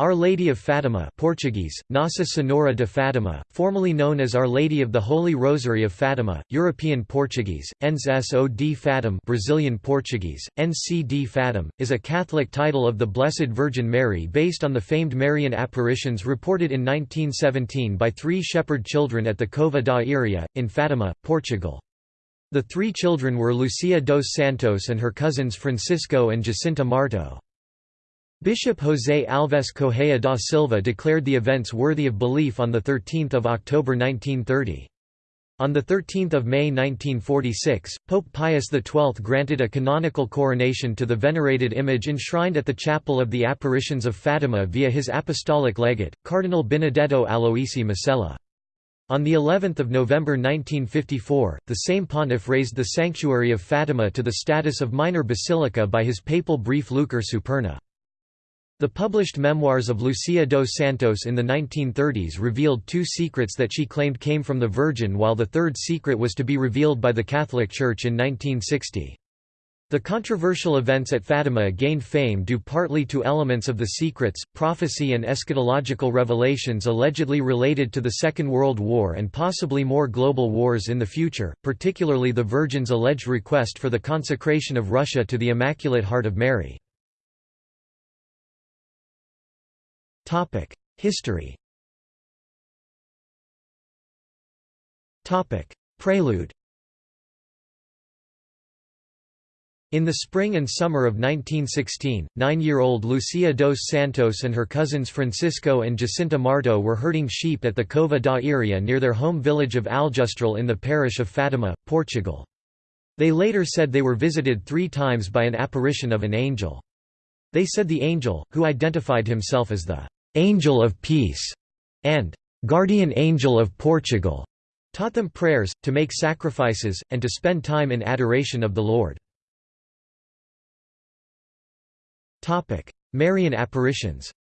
Our Lady of Fatima Portuguese, Nossa Senhora de Fatima, formerly known as Our Lady of the Holy Rosary of Fatima, European Portuguese, Nso de Fatim Brazilian Portuguese, NC Fatim, is a Catholic title of the Blessed Virgin Mary based on the famed Marian apparitions reported in 1917 by three shepherd children at the Cova da Iria, in Fatima, Portugal. The three children were Lucia dos Santos and her cousins Francisco and Jacinta Marto. Bishop José Alves Correia da Silva declared the events worthy of belief on 13 October 1930. On 13 May 1946, Pope Pius XII granted a canonical coronation to the venerated image enshrined at the Chapel of the Apparitions of Fatima via his apostolic legate, Cardinal Benedetto Aloisi Masella. On the 11th of November 1954, the same pontiff raised the sanctuary of Fatima to the status of minor basilica by his papal brief Luce Superna. The published memoirs of Lucia dos Santos in the 1930s revealed two secrets that she claimed came from the Virgin while the third secret was to be revealed by the Catholic Church in 1960. The controversial events at Fatima gained fame due partly to elements of the secrets, prophecy and eschatological revelations allegedly related to the Second World War and possibly more global wars in the future, particularly the Virgin's alleged request for the consecration of Russia to the Immaculate Heart of Mary. History Topic: Prelude In the spring and summer of 1916, nine-year-old Lucia dos Santos and her cousins Francisco and Jacinta Marto were herding sheep at the Cova da Iria near their home village of Aljustrel in the parish of Fatima, Portugal. They later said they were visited three times by an apparition of an angel. They said the angel, who identified himself as the "'Angel of Peace' and "'Guardian Angel of Portugal' taught them prayers, to make sacrifices, and to spend time in adoration of the Lord. Marian apparitions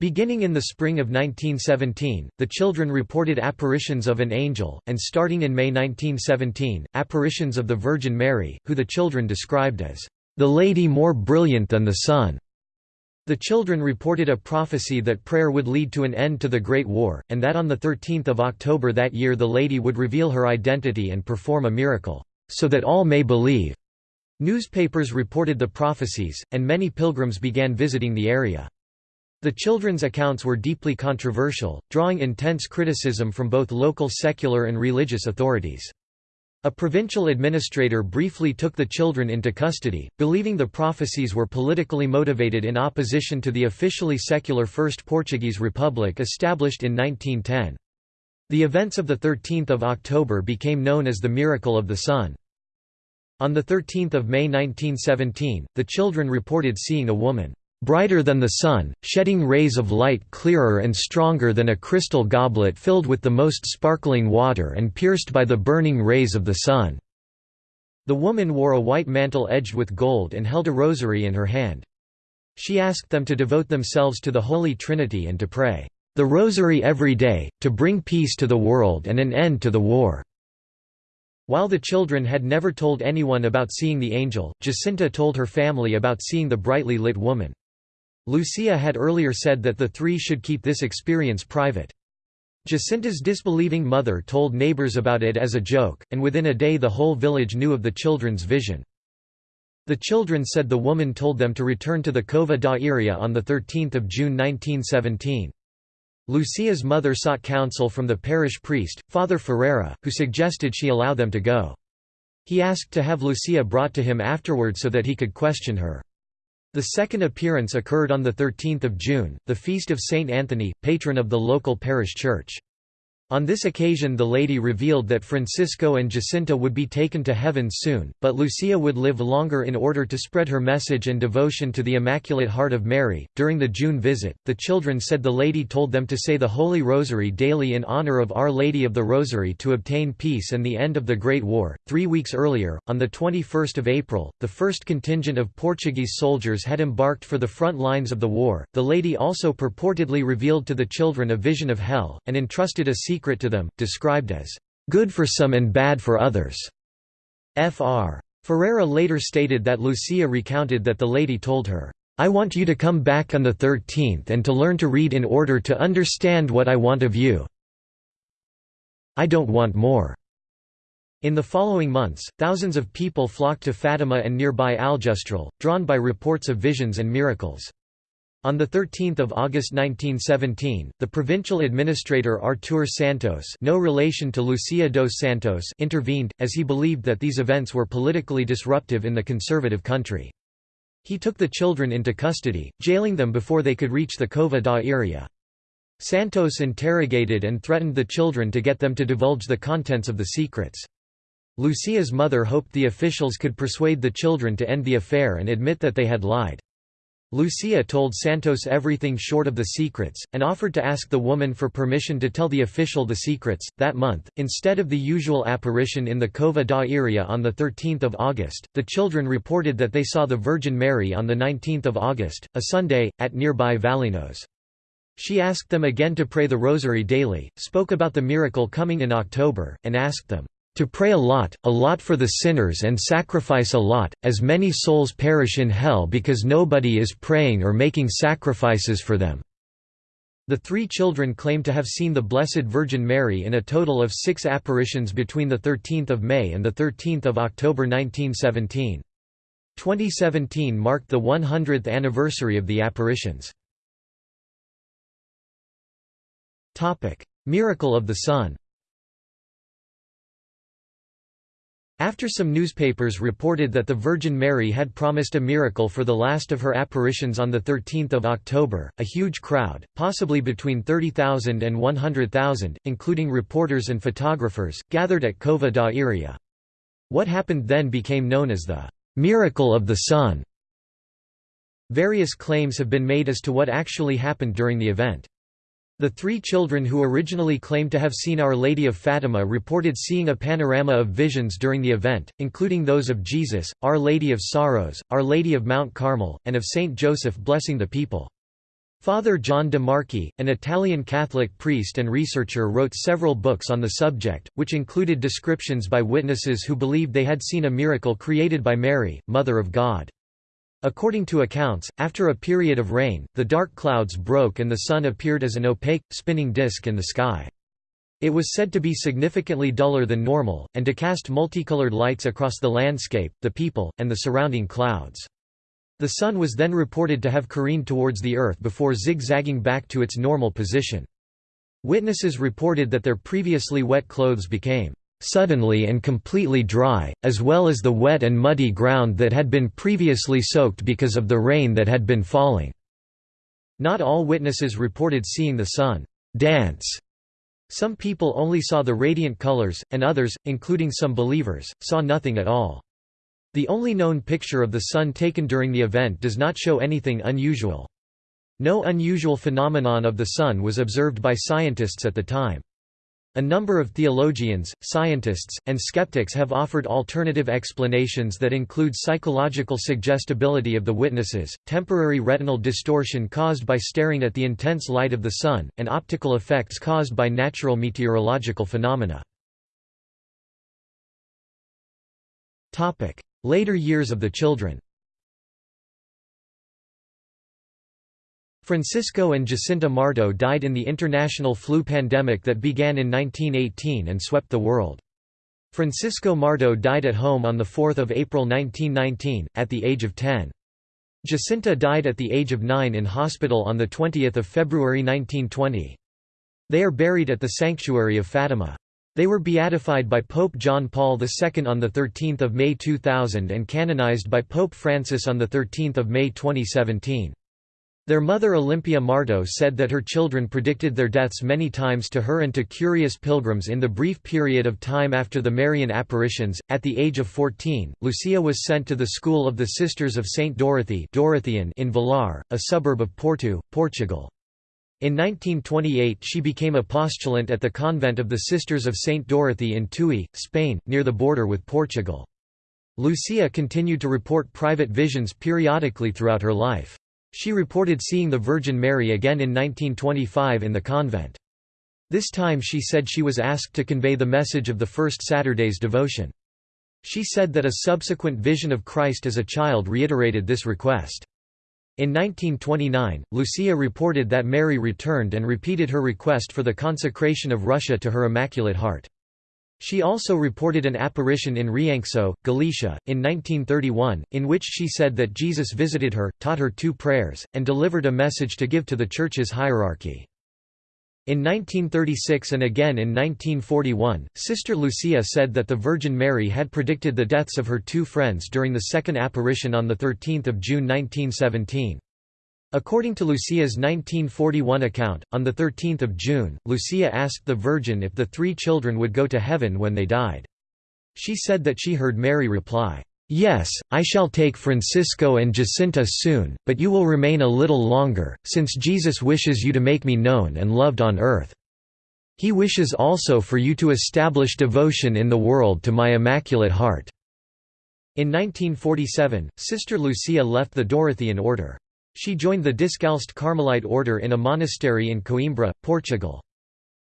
Beginning in the spring of 1917, the children reported apparitions of an angel, and starting in May 1917, apparitions of the Virgin Mary, who the children described as, "...the lady more brilliant than the sun." The children reported a prophecy that prayer would lead to an end to the Great War, and that on 13 October that year the lady would reveal her identity and perform a miracle, "...so that all may believe." Newspapers reported the prophecies, and many pilgrims began visiting the area. The children's accounts were deeply controversial, drawing intense criticism from both local secular and religious authorities. A provincial administrator briefly took the children into custody, believing the prophecies were politically motivated in opposition to the officially secular First Portuguese Republic established in 1910. The events of 13 October became known as the Miracle of the Sun. On 13 May 1917, the children reported seeing a woman brighter than the sun, shedding rays of light clearer and stronger than a crystal goblet filled with the most sparkling water and pierced by the burning rays of the sun." The woman wore a white mantle edged with gold and held a rosary in her hand. She asked them to devote themselves to the Holy Trinity and to pray, "...the rosary every day, to bring peace to the world and an end to the war." While the children had never told anyone about seeing the angel, Jacinta told her family about seeing the brightly lit woman. Lucia had earlier said that the three should keep this experience private. Jacinta's disbelieving mother told neighbors about it as a joke, and within a day the whole village knew of the children's vision. The children said the woman told them to return to the Cova da Iria on 13 June 1917. Lucia's mother sought counsel from the parish priest, Father Ferreira, who suggested she allow them to go. He asked to have Lucia brought to him afterward so that he could question her. The second appearance occurred on 13 June, the feast of Saint Anthony, patron of the local parish church. On this occasion the lady revealed that Francisco and Jacinta would be taken to heaven soon, but Lucia would live longer in order to spread her message and devotion to the Immaculate Heart of Mary. During the June visit, the children said the lady told them to say the Holy Rosary daily in honor of Our Lady of the Rosary to obtain peace and the end of the Great War. Three weeks earlier, on the 21st of April, the first contingent of Portuguese soldiers had embarked for the front lines of the war. The lady also purportedly revealed to the children a vision of hell, and entrusted a secret to them, described as, "...good for some and bad for others." Fr. Ferreira later stated that Lucia recounted that the lady told her, I want you to come back on the 13th and to learn to read in order to understand what I want of you. I don't want more." In the following months, thousands of people flocked to Fatima and nearby Aljustrel, drawn by reports of visions and miracles. On 13 August 1917, the provincial administrator Artur Santos no relation to Lucia dos Santos intervened, as he believed that these events were politically disruptive in the conservative country. He took the children into custody, jailing them before they could reach the Cova da Iria. Santos interrogated and threatened the children to get them to divulge the contents of the secrets. Lucia's mother hoped the officials could persuade the children to end the affair and admit that they had lied. Lucia told Santos everything short of the secrets, and offered to ask the woman for permission to tell the official the secrets. That month, instead of the usual apparition in the Cova da Iria on 13 August, the children reported that they saw the Virgin Mary on 19 August, a Sunday, at nearby Valinhos. She asked them again to pray the rosary daily, spoke about the miracle coming in October, and asked them, "...to pray a lot, a lot for the sinners and sacrifice a lot, as many souls perish in hell because nobody is praying or making sacrifices for them." The three children claim to have seen the Blessed Virgin Mary in a total of six apparitions between 13 May and 13 October 1917. 2017 marked the 100th anniversary of the apparitions. Miracle of the Sun. After some newspapers reported that the Virgin Mary had promised a miracle for the last of her apparitions on 13 October, a huge crowd, possibly between 30,000 and 100,000, including reporters and photographers, gathered at Cova da Iria. What happened then became known as the «miracle of the sun». Various claims have been made as to what actually happened during the event. The three children who originally claimed to have seen Our Lady of Fatima reported seeing a panorama of visions during the event, including those of Jesus, Our Lady of Sorrows, Our Lady of Mount Carmel, and of Saint Joseph blessing the people. Father John de Marchi, an Italian Catholic priest and researcher wrote several books on the subject, which included descriptions by witnesses who believed they had seen a miracle created by Mary, Mother of God. According to accounts, after a period of rain, the dark clouds broke and the sun appeared as an opaque, spinning disk in the sky. It was said to be significantly duller than normal, and to cast multicolored lights across the landscape, the people, and the surrounding clouds. The sun was then reported to have careened towards the earth before zigzagging back to its normal position. Witnesses reported that their previously wet clothes became suddenly and completely dry, as well as the wet and muddy ground that had been previously soaked because of the rain that had been falling. Not all witnesses reported seeing the sun dance. Some people only saw the radiant colors, and others, including some believers, saw nothing at all. The only known picture of the sun taken during the event does not show anything unusual. No unusual phenomenon of the sun was observed by scientists at the time. A number of theologians, scientists, and skeptics have offered alternative explanations that include psychological suggestibility of the witnesses, temporary retinal distortion caused by staring at the intense light of the sun, and optical effects caused by natural meteorological phenomena. Later years of the children Francisco and Jacinta Marto died in the international flu pandemic that began in 1918 and swept the world. Francisco Marto died at home on 4 April 1919, at the age of 10. Jacinta died at the age of 9 in hospital on 20 February 1920. They are buried at the Sanctuary of Fatima. They were beatified by Pope John Paul II on 13 May 2000 and canonized by Pope Francis on 13 May 2017. Their mother Olympia Marto said that her children predicted their deaths many times to her and to curious pilgrims in the brief period of time after the Marian apparitions. At the age of 14, Lucia was sent to the school of the Sisters of Saint Dorothy in Vilar, a suburb of Porto, Portugal. In 1928 she became a postulant at the convent of the Sisters of Saint Dorothy in Tui, Spain, near the border with Portugal. Lucia continued to report private visions periodically throughout her life. She reported seeing the Virgin Mary again in 1925 in the convent. This time she said she was asked to convey the message of the first Saturday's devotion. She said that a subsequent vision of Christ as a child reiterated this request. In 1929, Lucia reported that Mary returned and repeated her request for the consecration of Russia to her Immaculate Heart. She also reported an apparition in Rianxo, Galicia, in 1931, in which she said that Jesus visited her, taught her two prayers, and delivered a message to give to the Church's hierarchy. In 1936 and again in 1941, Sister Lucia said that the Virgin Mary had predicted the deaths of her two friends during the second apparition on 13 June 1917. According to Lucia's 1941 account, on 13 June, Lucia asked the Virgin if the three children would go to heaven when they died. She said that she heard Mary reply, "'Yes, I shall take Francisco and Jacinta soon, but you will remain a little longer, since Jesus wishes you to make me known and loved on earth. He wishes also for you to establish devotion in the world to my Immaculate Heart." In 1947, Sister Lucia left the Dorothean order. She joined the Discalced Carmelite order in a monastery in Coimbra, Portugal.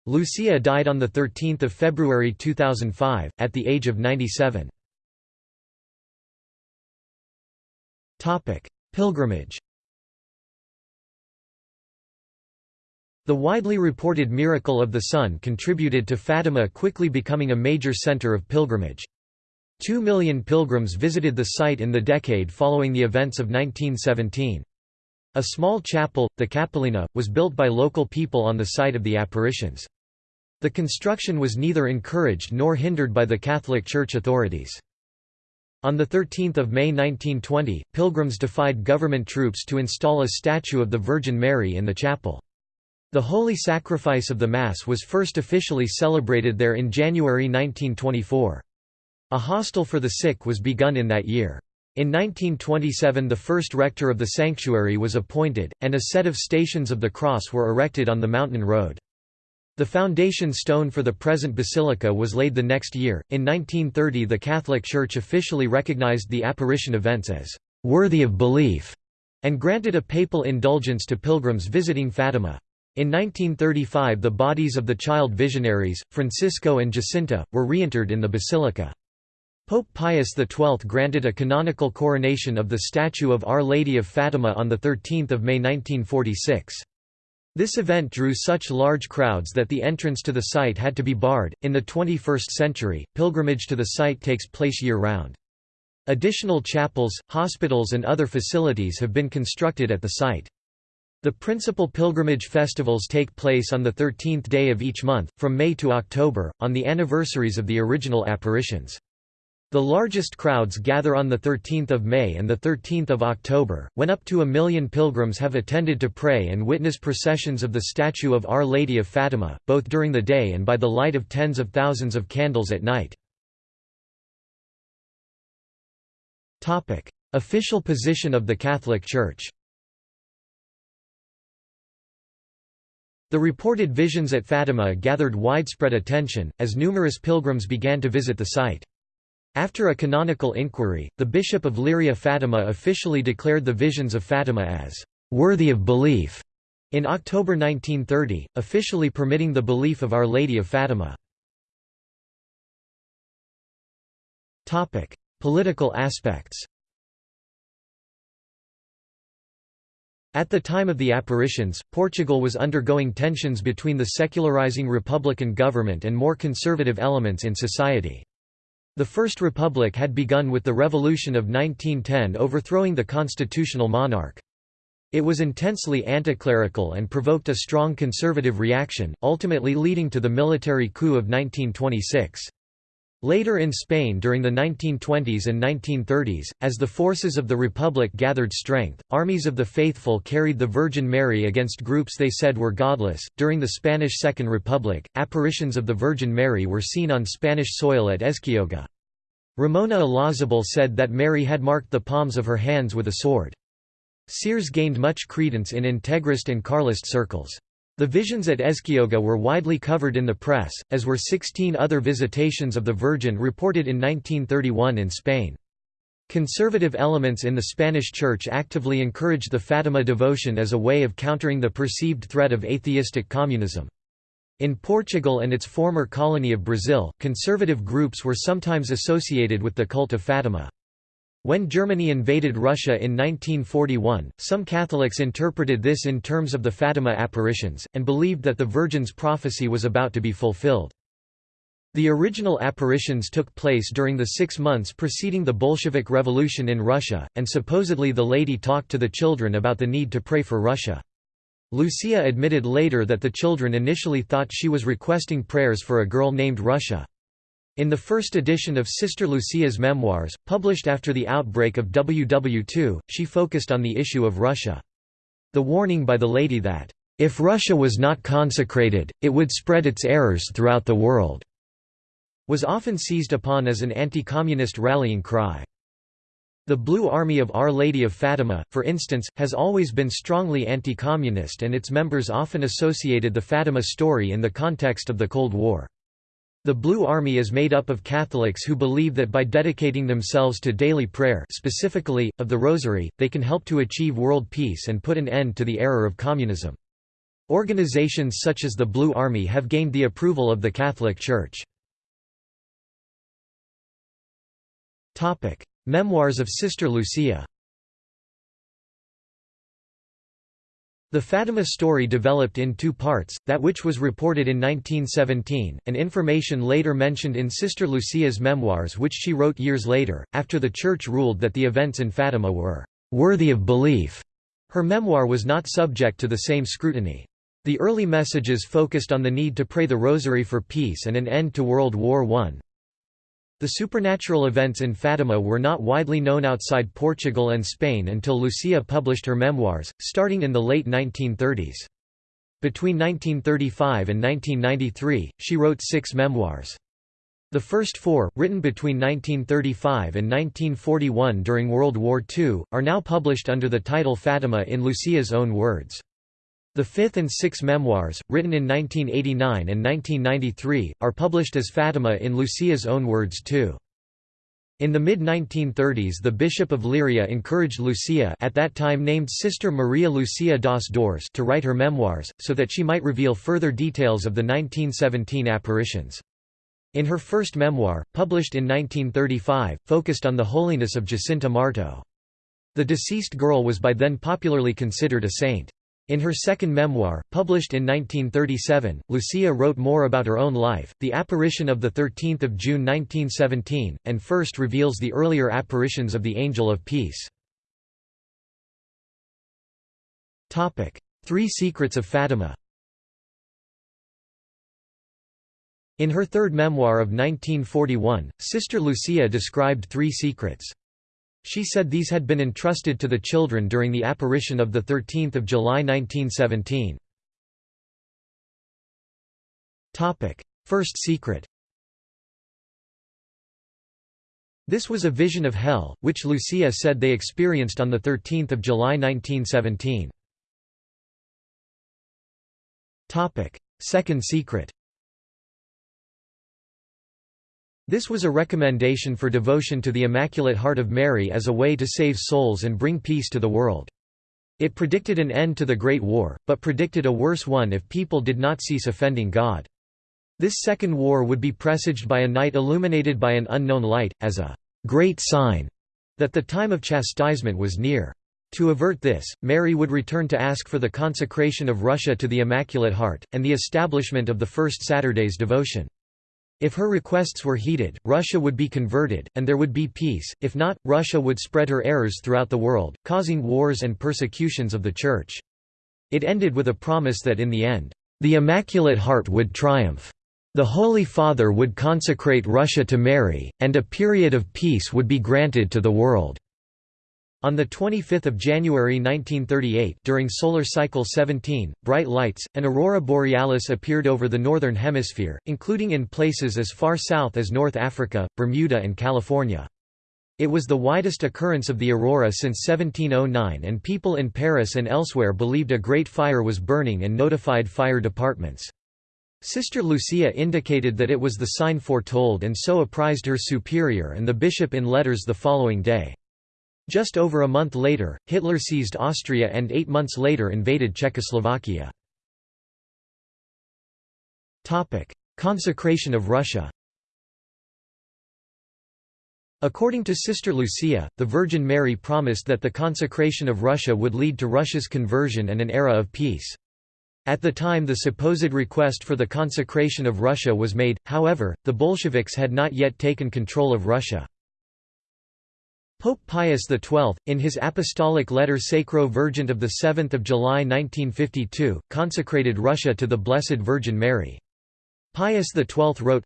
Lucia died on 13 February 2005, at the age of 97. Pilgrimage The widely reported miracle of the sun contributed to Fatima quickly becoming a major center of pilgrimage. Two million pilgrims visited the site in the decade following the events of 1917. A small chapel, the Capelinha, was built by local people on the site of the apparitions. The construction was neither encouraged nor hindered by the Catholic Church authorities. On 13 May 1920, pilgrims defied government troops to install a statue of the Virgin Mary in the chapel. The Holy Sacrifice of the Mass was first officially celebrated there in January 1924. A hostel for the sick was begun in that year. In 1927 the first rector of the sanctuary was appointed, and a set of Stations of the Cross were erected on the mountain road. The foundation stone for the present basilica was laid the next year. In 1930 the Catholic Church officially recognized the apparition events as worthy of belief and granted a papal indulgence to pilgrims visiting Fatima. In 1935 the bodies of the child visionaries, Francisco and Jacinta, were reinterred in the basilica. Pope Pius XII granted a canonical coronation of the statue of Our Lady of Fatima on 13 May 1946. This event drew such large crowds that the entrance to the site had to be barred. In the 21st century, pilgrimage to the site takes place year round. Additional chapels, hospitals, and other facilities have been constructed at the site. The principal pilgrimage festivals take place on the 13th day of each month, from May to October, on the anniversaries of the original apparitions. The largest crowds gather on 13 May and 13 October, when up to a million pilgrims have attended to pray and witness processions of the statue of Our Lady of Fatima, both during the day and by the light of tens of thousands of candles at night. Official position of the Catholic Church The reported visions at Fatima gathered widespread attention, as numerous pilgrims began to visit the site. After a canonical inquiry, the Bishop of Leiria Fatima officially declared the visions of Fatima as worthy of belief in October 1930, officially permitting the belief of Our Lady of Fatima. Topic: Political aspects At the time of the apparitions, Portugal was undergoing tensions between the secularizing republican government and more conservative elements in society. The First Republic had begun with the Revolution of 1910 overthrowing the constitutional monarch. It was intensely anticlerical and provoked a strong conservative reaction, ultimately leading to the military coup of 1926. Later in Spain during the 1920s and 1930s, as the forces of the Republic gathered strength, armies of the faithful carried the Virgin Mary against groups they said were godless. During the Spanish Second Republic, apparitions of the Virgin Mary were seen on Spanish soil at Ezquioga. Ramona Olazabal said that Mary had marked the palms of her hands with a sword. Seers gained much credence in integrist and Carlist circles. The visions at Ezquioga were widely covered in the press, as were 16 other visitations of the Virgin reported in 1931 in Spain. Conservative elements in the Spanish Church actively encouraged the Fatima devotion as a way of countering the perceived threat of atheistic communism. In Portugal and its former colony of Brazil, conservative groups were sometimes associated with the cult of Fatima. When Germany invaded Russia in 1941, some Catholics interpreted this in terms of the Fatima apparitions, and believed that the Virgin's prophecy was about to be fulfilled. The original apparitions took place during the six months preceding the Bolshevik Revolution in Russia, and supposedly the lady talked to the children about the need to pray for Russia. Lucia admitted later that the children initially thought she was requesting prayers for a girl named Russia. In the first edition of Sister Lucia's memoirs, published after the outbreak of WW2, she focused on the issue of Russia. The warning by the lady that, "...if Russia was not consecrated, it would spread its errors throughout the world," was often seized upon as an anti-communist rallying cry. The Blue Army of Our Lady of Fatima, for instance, has always been strongly anti-communist and its members often associated the Fatima story in the context of the Cold War. The Blue Army is made up of Catholics who believe that by dedicating themselves to daily prayer specifically, of the Rosary, they can help to achieve world peace and put an end to the error of communism. Organizations such as the Blue Army have gained the approval of the Catholic Church. Memoirs of Sister Lucia The Fatima story developed in two parts, that which was reported in 1917, and information later mentioned in Sister Lucia's memoirs which she wrote years later, after the Church ruled that the events in Fatima were "...worthy of belief." Her memoir was not subject to the same scrutiny. The early messages focused on the need to pray the Rosary for peace and an end to World War I. The supernatural events in Fatima were not widely known outside Portugal and Spain until Lucia published her memoirs, starting in the late 1930s. Between 1935 and 1993, she wrote six memoirs. The first four, written between 1935 and 1941 during World War II, are now published under the title Fatima in Lucia's own words. The fifth and sixth memoirs, written in 1989 and 1993, are published as Fatima in Lucia's own words too. In the mid-1930s the Bishop of Leiria encouraged Lucia at that time named Sister Maria Lucia das Dores to write her memoirs, so that she might reveal further details of the 1917 apparitions. In her first memoir, published in 1935, focused on the holiness of Jacinta Marto. The deceased girl was by then popularly considered a saint. In her second memoir, published in 1937, Lucia wrote more about her own life, the apparition of 13 June 1917, and first reveals the earlier apparitions of the Angel of Peace. Three Secrets of Fatima In her third memoir of 1941, Sister Lucia described three secrets. She said these had been entrusted to the children during the apparition of 13 July 1917. First secret This was a vision of hell, which Lucia said they experienced on 13 July 1917. Second secret This was a recommendation for devotion to the Immaculate Heart of Mary as a way to save souls and bring peace to the world. It predicted an end to the Great War, but predicted a worse one if people did not cease offending God. This second war would be presaged by a night illuminated by an unknown light, as a great sign that the time of chastisement was near. To avert this, Mary would return to ask for the consecration of Russia to the Immaculate Heart, and the establishment of the First Saturday's devotion. If her requests were heeded, Russia would be converted, and there would be peace, if not, Russia would spread her errors throughout the world, causing wars and persecutions of the Church. It ended with a promise that in the end, "...the Immaculate Heart would triumph. The Holy Father would consecrate Russia to Mary, and a period of peace would be granted to the world." On 25 January 1938 during solar cycle 17, bright lights, an aurora borealis appeared over the northern hemisphere, including in places as far south as North Africa, Bermuda and California. It was the widest occurrence of the aurora since 1709 and people in Paris and elsewhere believed a great fire was burning and notified fire departments. Sister Lucia indicated that it was the sign foretold and so apprised her superior and the bishop in letters the following day. Just over a month later, Hitler seized Austria and eight months later invaded Czechoslovakia. Consecration of Russia According to Sister Lucia, the Virgin Mary promised that the consecration of Russia would lead to Russia's conversion and an era of peace. At the time the supposed request for the consecration of Russia was made, however, the Bolsheviks had not yet taken control of Russia. Pope Pius XII, in his apostolic letter Sacro Vergente of 7 July 1952, consecrated Russia to the Blessed Virgin Mary. Pius XII wrote,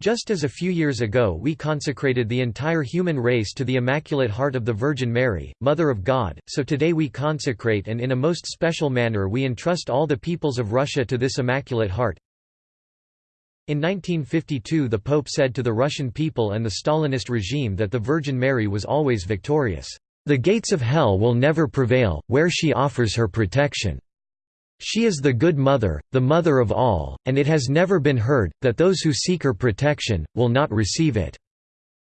just as a few years ago we consecrated the entire human race to the Immaculate Heart of the Virgin Mary, Mother of God, so today we consecrate and in a most special manner we entrust all the peoples of Russia to this Immaculate Heart. In 1952 the Pope said to the Russian people and the Stalinist regime that the Virgin Mary was always victorious. The gates of hell will never prevail, where she offers her protection. She is the good mother, the mother of all, and it has never been heard, that those who seek her protection, will not receive it.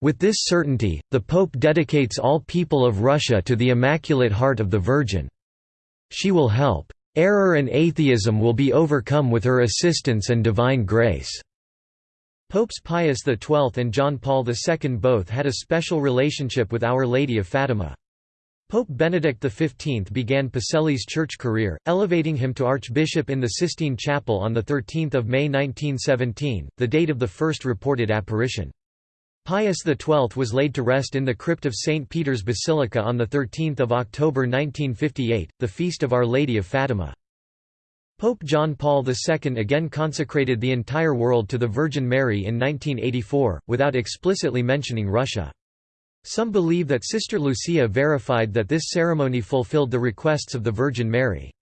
With this certainty, the Pope dedicates all people of Russia to the Immaculate Heart of the Virgin. She will help. Error and atheism will be overcome with her assistance and divine grace." Popes Pius XII and John Paul II both had a special relationship with Our Lady of Fatima. Pope Benedict XV began Pacelli's church career, elevating him to archbishop in the Sistine Chapel on 13 May 1917, the date of the first reported apparition. Pius XII was laid to rest in the crypt of St. Peter's Basilica on 13 October 1958, the feast of Our Lady of Fatima. Pope John Paul II again consecrated the entire world to the Virgin Mary in 1984, without explicitly mentioning Russia. Some believe that Sister Lucia verified that this ceremony fulfilled the requests of the Virgin Mary.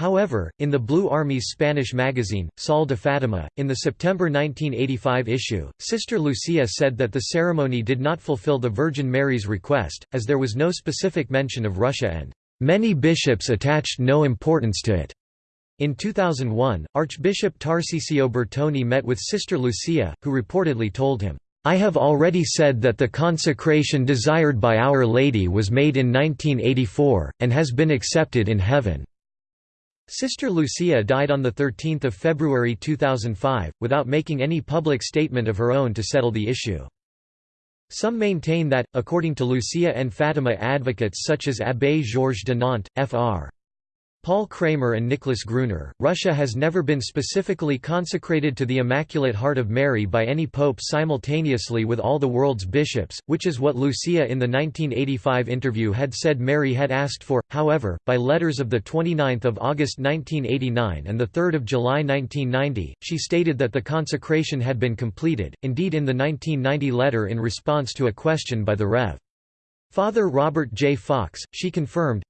However, in the Blue Army's Spanish magazine, Sol de Fatima, in the September 1985 issue, Sister Lucia said that the ceremony did not fulfill the Virgin Mary's request, as there was no specific mention of Russia and, "...many bishops attached no importance to it." In 2001, Archbishop Tarcisio Bertone met with Sister Lucia, who reportedly told him, I have already said that the consecration desired by Our Lady was made in 1984, and has been accepted in heaven." Sister Lucia died on 13 February 2005, without making any public statement of her own to settle the issue. Some maintain that, according to Lucia and Fatima advocates such as Abbé Georges de Nantes, Fr. Paul Kramer and Nicholas Gruner, Russia has never been specifically consecrated to the Immaculate Heart of Mary by any pope simultaneously with all the world's bishops, which is what Lucia in the 1985 interview had said Mary had asked for. However, by letters of 29 August 1989 and 3 July 1990, she stated that the consecration had been completed, indeed in the 1990 letter in response to a question by the Rev. Father Robert J. Fox, she confirmed,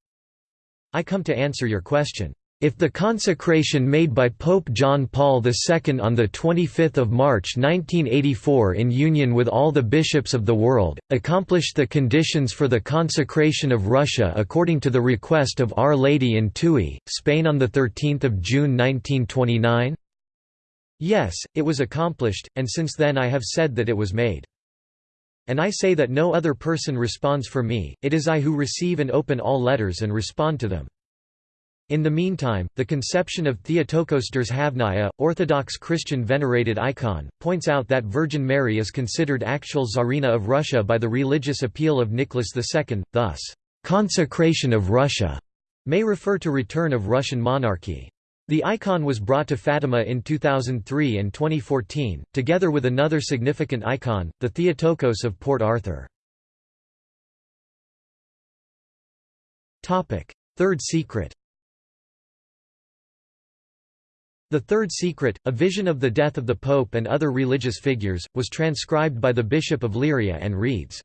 I come to answer your question. If the consecration made by Pope John Paul II on 25 March 1984 in union with all the bishops of the world, accomplished the conditions for the consecration of Russia according to the request of Our Lady in Tuy, Spain on 13 June 1929? Yes, it was accomplished, and since then I have said that it was made. And I say that no other person responds for me, it is I who receive and open all letters and respond to them. In the meantime, the conception of Theotokos Državnaya, Orthodox Christian venerated icon, points out that Virgin Mary is considered actual Tsarina of Russia by the religious appeal of Nicholas II, thus, "...consecration of Russia", may refer to return of Russian monarchy. The icon was brought to Fatima in 2003 and 2014, together with another significant icon, the Theotokos of Port Arthur. Third secret The Third Secret, a vision of the death of the Pope and other religious figures, was transcribed by the Bishop of Leiria and reads,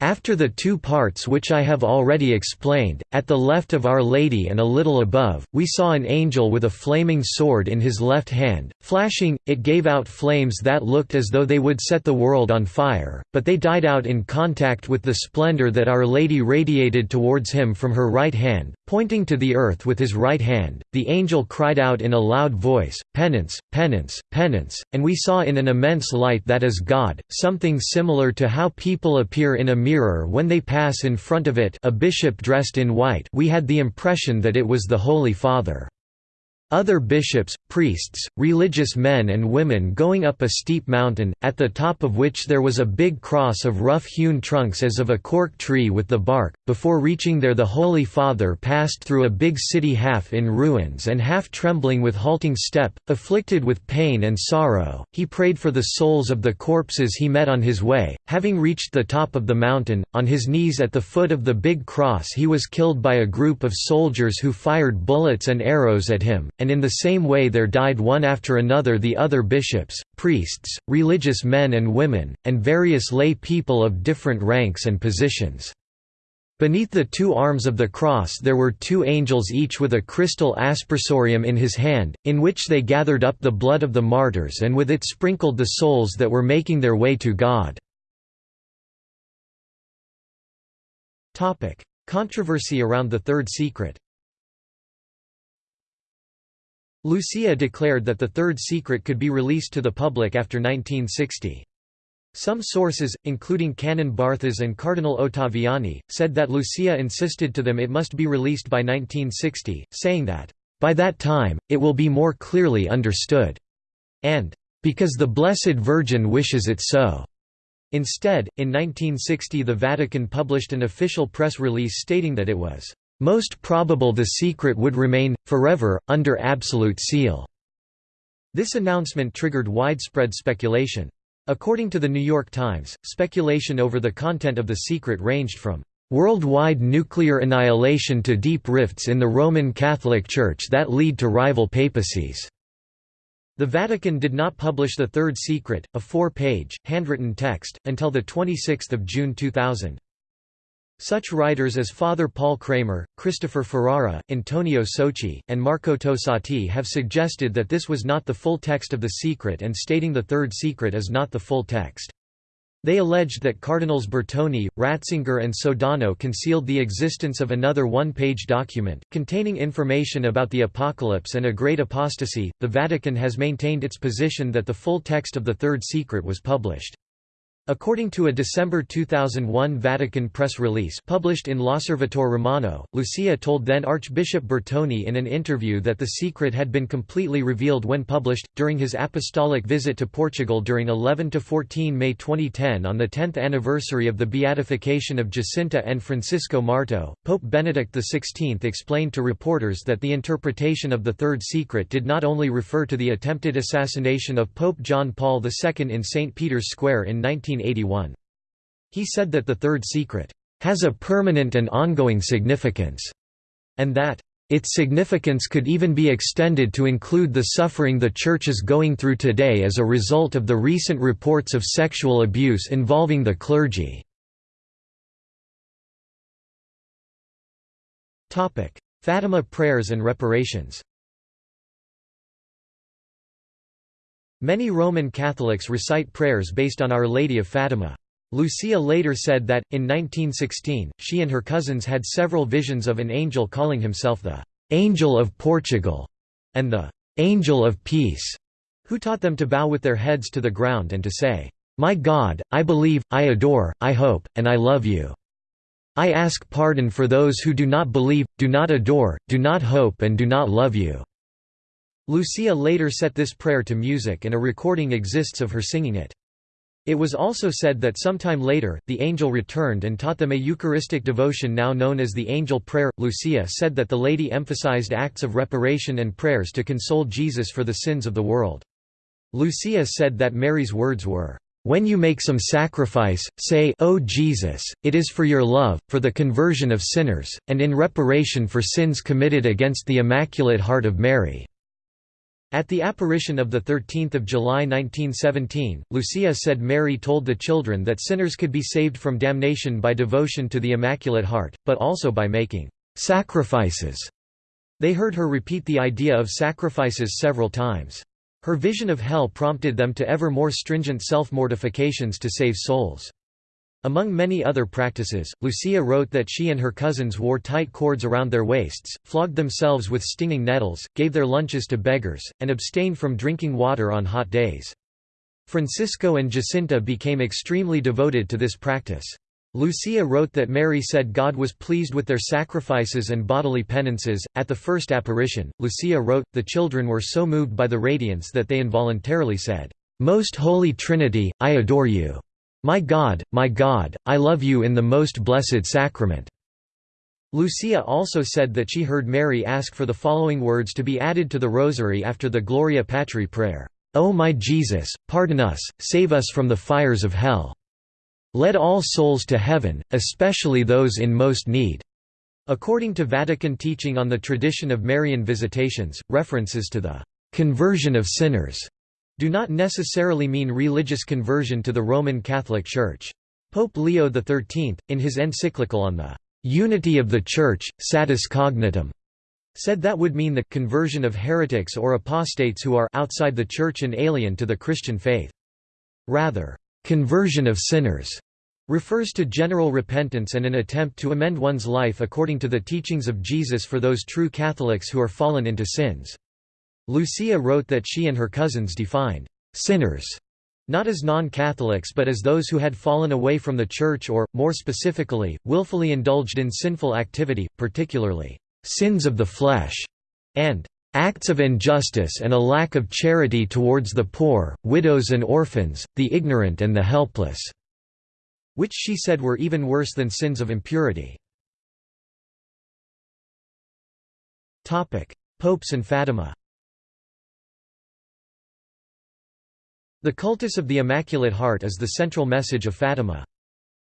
after the two parts which I have already explained, at the left of Our Lady and a little above, we saw an angel with a flaming sword in his left hand, flashing, it gave out flames that looked as though they would set the world on fire, but they died out in contact with the splendor that Our Lady radiated towards him from her right hand, pointing to the earth with his right hand, the angel cried out in a loud voice, Penance, penance, penance, and we saw in an immense light that is God, something similar to how people appear in a mirror when they pass in front of it a bishop dressed in white we had the impression that it was the Holy Father. Other bishops, priests, religious men and women going up a steep mountain, at the top of which there was a big cross of rough-hewn trunks as of a cork tree with the bark. Before reaching there the Holy Father passed through a big city half in ruins and half trembling with halting step, afflicted with pain and sorrow, he prayed for the souls of the corpses he met on his way. Having reached the top of the mountain, on his knees at the foot of the big cross he was killed by a group of soldiers who fired bullets and arrows at him and in the same way there died one after another the other bishops, priests, religious men and women, and various lay people of different ranks and positions. Beneath the two arms of the cross there were two angels each with a crystal aspersorium in his hand, in which they gathered up the blood of the martyrs and with it sprinkled the souls that were making their way to God. Controversy around the Third Secret Lucia declared that the Third Secret could be released to the public after 1960. Some sources, including Canon Barthas and Cardinal Ottaviani, said that Lucia insisted to them it must be released by 1960, saying that, "...by that time, it will be more clearly understood," and, "...because the Blessed Virgin wishes it so." Instead, in 1960 the Vatican published an official press release stating that it was most probable the secret would remain, forever, under absolute seal." This announcement triggered widespread speculation. According to the New York Times, speculation over the content of the secret ranged from worldwide nuclear annihilation to deep rifts in the Roman Catholic Church that lead to rival papacies. The Vatican did not publish the Third Secret, a four-page, handwritten text, until 26 June 2000. Such writers as Father Paul Kramer, Christopher Ferrara, Antonio Socci, and Marco Tosatti have suggested that this was not the full text of the secret and stating the third secret is not the full text. They alleged that Cardinals Bertone, Ratzinger and Sodano concealed the existence of another one-page document, containing information about the apocalypse and a great apostasy. The Vatican has maintained its position that the full text of the Third Secret was published. According to a December 2001 Vatican press release published in L'Osservatore Romano, Lucia told then Archbishop Bertone in an interview that the secret had been completely revealed when published, during his apostolic visit to Portugal during 11–14 May 2010 on the 10th anniversary of the beatification of Jacinta and Francisco Marto, Pope Benedict XVI explained to reporters that the interpretation of the Third Secret did not only refer to the attempted assassination of Pope John Paul II in St. Peter's Square in 19 1981. He said that the Third Secret has a permanent and ongoing significance, and that its significance could even be extended to include the suffering the Church is going through today as a result of the recent reports of sexual abuse involving the clergy. Fatima prayers and reparations Many Roman Catholics recite prayers based on Our Lady of Fatima. Lucia later said that, in 1916, she and her cousins had several visions of an angel calling himself the «Angel of Portugal» and the «Angel of Peace», who taught them to bow with their heads to the ground and to say, «My God, I believe, I adore, I hope, and I love you. I ask pardon for those who do not believe, do not adore, do not hope and do not love you.' Lucia later set this prayer to music and a recording exists of her singing it. It was also said that sometime later, the angel returned and taught them a Eucharistic devotion now known as the Angel Prayer. Lucia said that the lady emphasized acts of reparation and prayers to console Jesus for the sins of the world. Lucia said that Mary's words were, "...when you make some sacrifice, say, O Jesus, it is for your love, for the conversion of sinners, and in reparation for sins committed against the Immaculate Heart of Mary." At the apparition of 13 July 1917, Lucia said Mary told the children that sinners could be saved from damnation by devotion to the Immaculate Heart, but also by making «sacrifices». They heard her repeat the idea of sacrifices several times. Her vision of hell prompted them to ever more stringent self-mortifications to save souls. Among many other practices, Lucia wrote that she and her cousins wore tight cords around their waists, flogged themselves with stinging nettles, gave their lunches to beggars, and abstained from drinking water on hot days. Francisco and Jacinta became extremely devoted to this practice. Lucia wrote that Mary said God was pleased with their sacrifices and bodily penances. At the first apparition, Lucia wrote, the children were so moved by the radiance that they involuntarily said, Most Holy Trinity, I adore you. My God, my God, I love you in the most blessed sacrament. Lucia also said that she heard Mary ask for the following words to be added to the rosary after the Gloria Patri prayer, O my Jesus, pardon us, save us from the fires of hell. Let all souls to heaven, especially those in most need. According to Vatican teaching on the tradition of Marian visitations, references to the conversion of sinners do not necessarily mean religious conversion to the Roman Catholic Church. Pope Leo XIII, in his encyclical on the unity of the Church, Satis Cognitum, said that would mean the conversion of heretics or apostates who are outside the Church and alien to the Christian faith. Rather, Conversion of sinners refers to general repentance and an attempt to amend one's life according to the teachings of Jesus for those true Catholics who are fallen into sins. Lucia wrote that she and her cousins defined sinners not as non-Catholics but as those who had fallen away from the Church or, more specifically, willfully indulged in sinful activity, particularly, "...sins of the flesh", and acts of injustice and a lack of charity towards the poor, widows and orphans, the ignorant and the helpless", which she said were even worse than sins of impurity. Popes and Fatima The cultus of the Immaculate Heart is the central message of Fatima.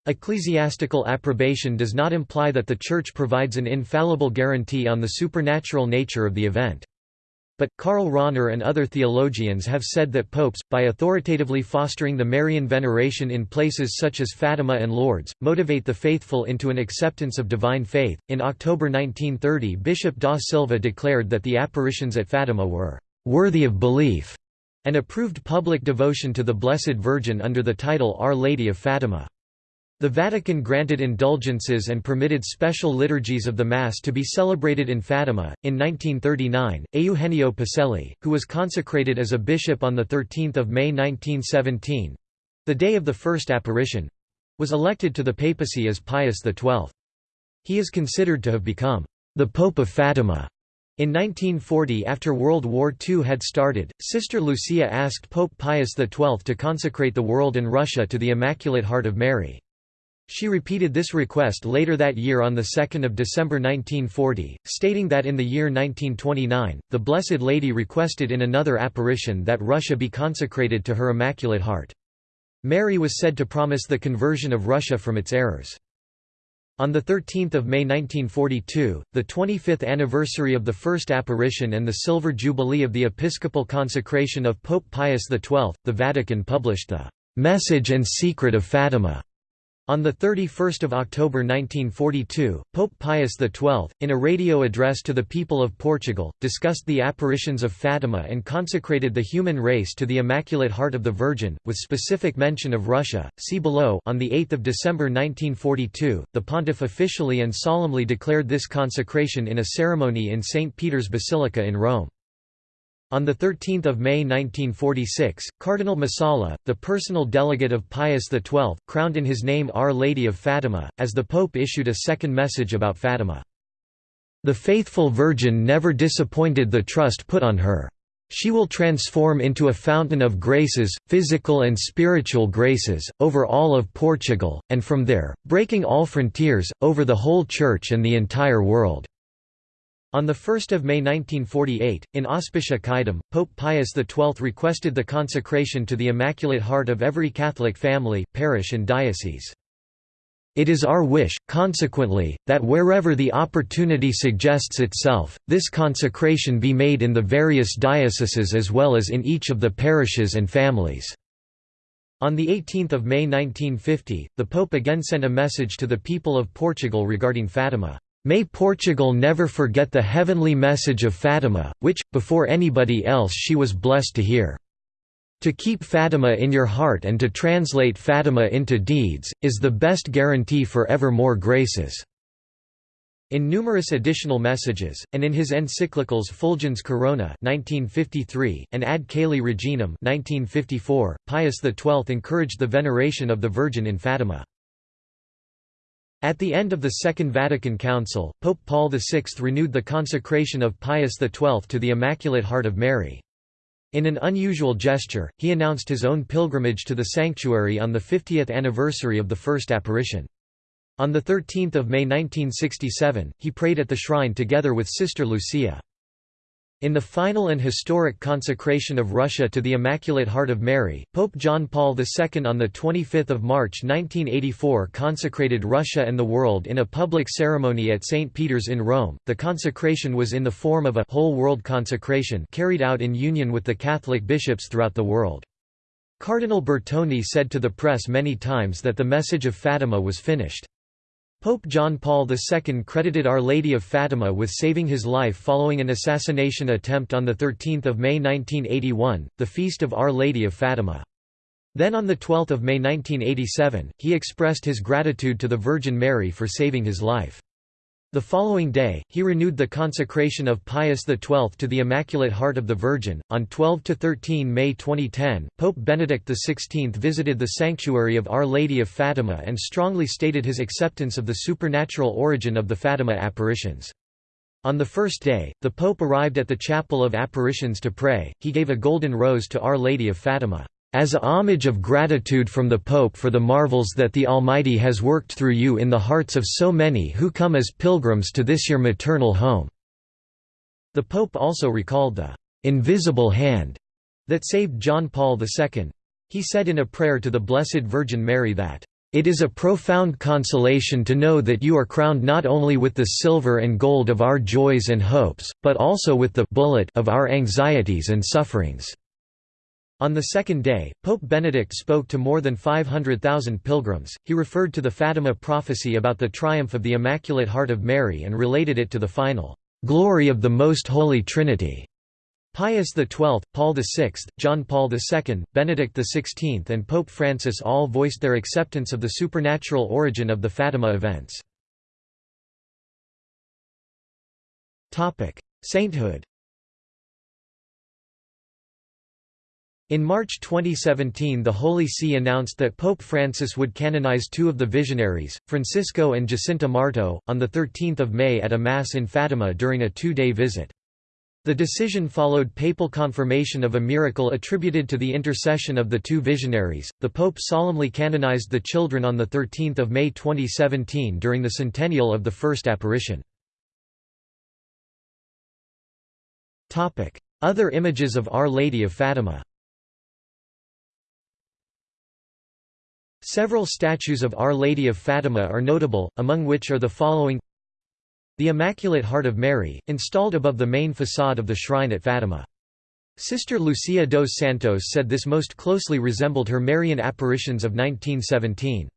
Ecclesiastical approbation does not imply that the Church provides an infallible guarantee on the supernatural nature of the event. But, Karl Rahner and other theologians have said that popes, by authoritatively fostering the Marian veneration in places such as Fatima and Lourdes, motivate the faithful into an acceptance of divine faith. In October 1930, Bishop da Silva declared that the apparitions at Fatima were worthy of belief and approved public devotion to the Blessed Virgin under the title Our Lady of Fatima. The Vatican granted indulgences and permitted special liturgies of the Mass to be celebrated in Fatima. In 1939, Eugenio Pacelli, who was consecrated as a bishop on 13 May 1917 the day of the first apparition was elected to the papacy as Pius XII. He is considered to have become the Pope of Fatima. In 1940 after World War II had started, Sister Lucia asked Pope Pius XII to consecrate the world and Russia to the Immaculate Heart of Mary. She repeated this request later that year on 2 December 1940, stating that in the year 1929, the Blessed Lady requested in another apparition that Russia be consecrated to her Immaculate Heart. Mary was said to promise the conversion of Russia from its errors. On 13 May 1942, the 25th anniversary of the first apparition and the silver jubilee of the episcopal consecration of Pope Pius XII, the Vatican published the "'Message and Secret of Fatima' On 31 October 1942, Pope Pius XII, in a radio address to the people of Portugal, discussed the apparitions of Fatima and consecrated the human race to the Immaculate Heart of the Virgin, with specific mention of Russia. See below. On 8 December 1942, the pontiff officially and solemnly declared this consecration in a ceremony in St. Peter's Basilica in Rome. On 13 May 1946, Cardinal Masella, the personal delegate of Pius XII, crowned in his name Our Lady of Fatima, as the Pope issued a second message about Fatima. The faithful Virgin never disappointed the trust put on her. She will transform into a fountain of graces, physical and spiritual graces, over all of Portugal, and from there, breaking all frontiers, over the whole Church and the entire world. On 1 May 1948, in Auspicia Quaedam, Pope Pius XII requested the consecration to the Immaculate Heart of every Catholic family, parish and diocese. It is our wish, consequently, that wherever the opportunity suggests itself, this consecration be made in the various dioceses as well as in each of the parishes and families." On 18 May 1950, the Pope again sent a message to the people of Portugal regarding Fatima. May Portugal never forget the heavenly message of Fatima, which, before anybody else she was blessed to hear. To keep Fatima in your heart and to translate Fatima into deeds, is the best guarantee for ever more graces." In numerous additional messages, and in his encyclicals Fulgens Corona 1953, and Ad Caeli Reginam 1954, Pius XII encouraged the veneration of the Virgin in Fatima. At the end of the Second Vatican Council, Pope Paul VI renewed the consecration of Pius XII to the Immaculate Heart of Mary. In an unusual gesture, he announced his own pilgrimage to the sanctuary on the 50th anniversary of the first apparition. On 13 May 1967, he prayed at the shrine together with Sister Lucia. In the final and historic consecration of Russia to the Immaculate Heart of Mary, Pope John Paul II on 25 March 1984 consecrated Russia and the world in a public ceremony at St. Peter's in Rome. The consecration was in the form of a whole world consecration carried out in union with the Catholic bishops throughout the world. Cardinal Bertone said to the press many times that the message of Fatima was finished. Pope John Paul II credited Our Lady of Fatima with saving his life following an assassination attempt on 13 May 1981, the feast of Our Lady of Fatima. Then on 12 May 1987, he expressed his gratitude to the Virgin Mary for saving his life. The following day, he renewed the consecration of Pius XII to the Immaculate Heart of the Virgin. On 12 to 13 May 2010, Pope Benedict XVI visited the sanctuary of Our Lady of Fatima and strongly stated his acceptance of the supernatural origin of the Fatima apparitions. On the first day, the Pope arrived at the Chapel of Apparitions to pray, he gave a golden rose to Our Lady of Fatima as a homage of gratitude from the Pope for the marvels that the Almighty has worked through you in the hearts of so many who come as pilgrims to this your maternal home." The Pope also recalled the "'invisible hand' that saved John Paul II. He said in a prayer to the Blessed Virgin Mary that, "'It is a profound consolation to know that you are crowned not only with the silver and gold of our joys and hopes, but also with the bullet of our anxieties and sufferings.' On the second day, Pope Benedict spoke to more than 500,000 pilgrims. He referred to the Fatima prophecy about the triumph of the Immaculate Heart of Mary and related it to the final glory of the Most Holy Trinity. Pius XII, Paul VI, John Paul II, Benedict XVI and Pope Francis all voiced their acceptance of the supernatural origin of the Fatima events. Sainthood In March 2017 the Holy See announced that Pope Francis would canonize two of the visionaries, Francisco and Jacinta Marto, on 13 May at a Mass in Fatima during a two-day visit. The decision followed papal confirmation of a miracle attributed to the intercession of the two visionaries. The Pope solemnly canonized the children on 13 May 2017 during the centennial of the first apparition. Other images of Our Lady of Fatima Several statues of Our Lady of Fatima are notable, among which are the following The Immaculate Heart of Mary, installed above the main façade of the shrine at Fatima. Sister Lucia dos Santos said this most closely resembled her Marian apparitions of 1917.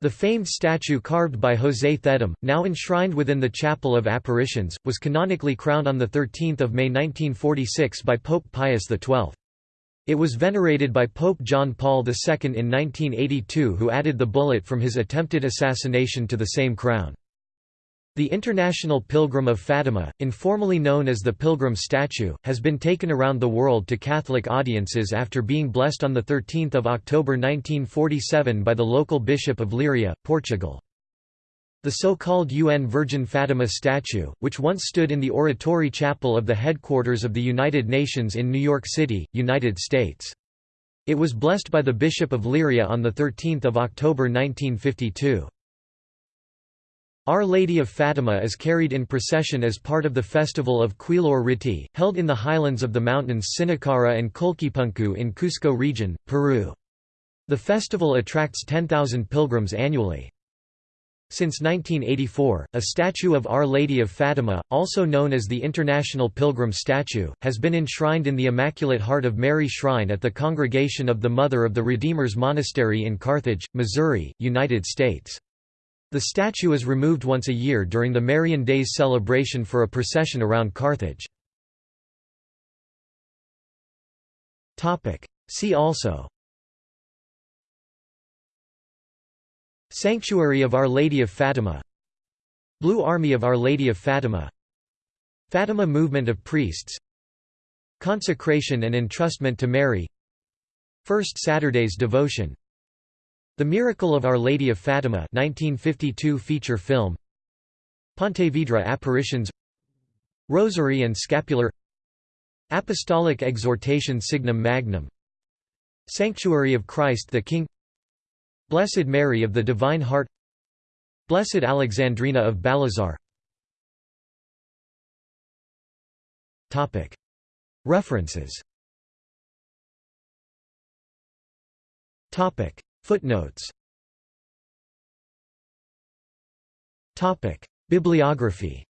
The famed statue carved by José Thedim, now enshrined within the Chapel of Apparitions, was canonically crowned on 13 May 1946 by Pope Pius XII. It was venerated by Pope John Paul II in 1982 who added the bullet from his attempted assassination to the same crown. The International Pilgrim of Fatima, informally known as the Pilgrim Statue, has been taken around the world to Catholic audiences after being blessed on 13 October 1947 by the local bishop of Leiria, Portugal. The so-called UN Virgin Fatima statue, which once stood in the Oratory Chapel of the headquarters of the United Nations in New York City, United States. It was blessed by the Bishop of Leiria on 13 October 1952. Our Lady of Fatima is carried in procession as part of the festival of Quilor Riti, held in the highlands of the mountains Sinacara and Colquipuncu in Cusco region, Peru. The festival attracts 10,000 pilgrims annually. Since 1984, a statue of Our Lady of Fatima, also known as the International Pilgrim Statue, has been enshrined in the Immaculate Heart of Mary Shrine at the Congregation of the Mother of the Redeemers Monastery in Carthage, Missouri, United States. The statue is removed once a year during the Marian Days celebration for a procession around Carthage. See also Sanctuary of Our Lady of Fatima. Blue Army of Our Lady of Fatima. Fatima movement of priests. Consecration and entrustment to Mary. First Saturday's devotion. The Miracle of Our Lady of Fatima 1952 feature film. Pontevedra apparitions. Rosary and scapular. Apostolic exhortation Signum Magnum. Sanctuary of Christ the King Blessed Mary of the Divine Heart Blessed Alexandrina of Balazar. References. Footnotes. Bibliography.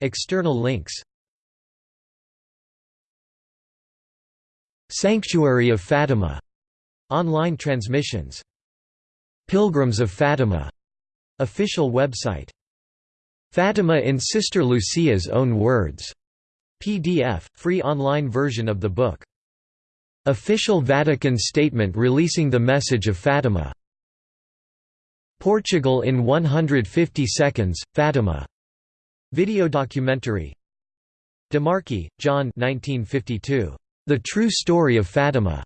External links Sanctuary of Fatima. Online transmissions. Pilgrims of Fatima. Official website. Fatima in Sister Lucia's own words. PDF free online version of the book. Official Vatican statement releasing the message of Fatima. Portugal in 150 seconds Fatima. Video documentary. DeMarchi, John 1952. The True Story of Fatima.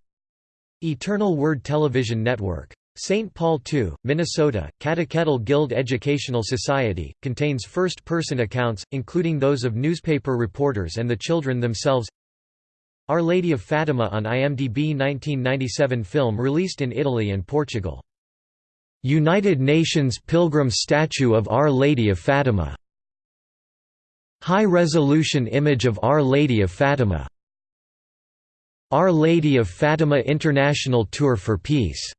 Eternal Word Television Network. St. Paul II, Minnesota, Catechetical Guild Educational Society, contains first-person accounts, including those of newspaper reporters and the children themselves Our Lady of Fatima on IMDb 1997 film released in Italy and Portugal. United Nations Pilgrim Statue of Our Lady of Fatima High-resolution image of Our Lady of Fatima Our Lady of Fatima International Tour for Peace